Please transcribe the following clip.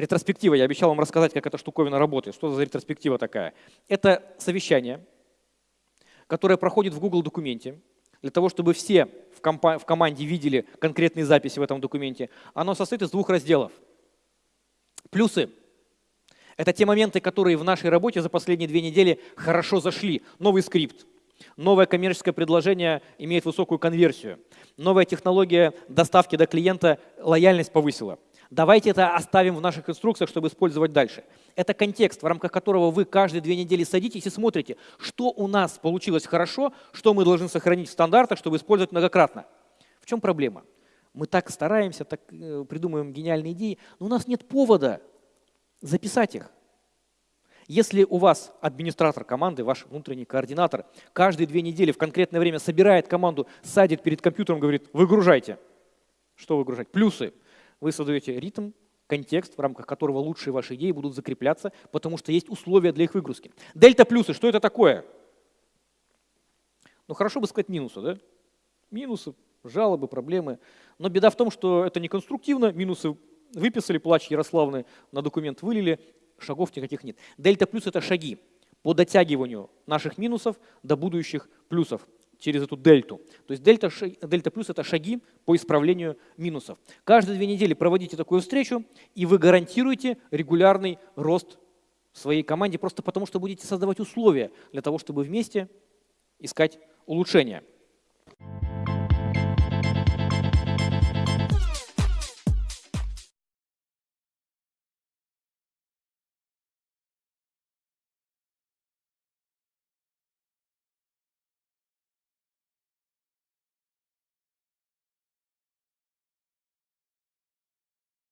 Ретроспектива. Я обещал вам рассказать, как эта штуковина работает. Что за ретроспектива такая? Это совещание, которое проходит в Google документе, для того, чтобы все в, в команде видели конкретные записи в этом документе. Оно состоит из двух разделов. Плюсы – это те моменты, которые в нашей работе за последние две недели хорошо зашли. Новый скрипт, новое коммерческое предложение имеет высокую конверсию, новая технология доставки до клиента лояльность повысила – Давайте это оставим в наших инструкциях, чтобы использовать дальше. Это контекст, в рамках которого вы каждые две недели садитесь и смотрите, что у нас получилось хорошо, что мы должны сохранить в стандартах, чтобы использовать многократно. В чем проблема? Мы так стараемся, так э, придумываем гениальные идеи, но у нас нет повода записать их. Если у вас администратор команды, ваш внутренний координатор, каждые две недели в конкретное время собирает команду, садит перед компьютером, говорит, выгружайте. Что выгружать? Плюсы. Вы создаете ритм, контекст, в рамках которого лучшие ваши идеи будут закрепляться, потому что есть условия для их выгрузки. Дельта плюсы, что это такое? Ну хорошо бы сказать минусы, да? Минусы, жалобы, проблемы. Но беда в том, что это не конструктивно, минусы выписали, плач Ярославны, на документ вылили, шагов никаких нет. Дельта плюс – это шаги по дотягиванию наших минусов до будущих плюсов через эту дельту. То есть дельта, дельта плюс – это шаги по исправлению минусов. Каждые две недели проводите такую встречу, и вы гарантируете регулярный рост своей команде, просто потому что будете создавать условия для того, чтобы вместе искать улучшения.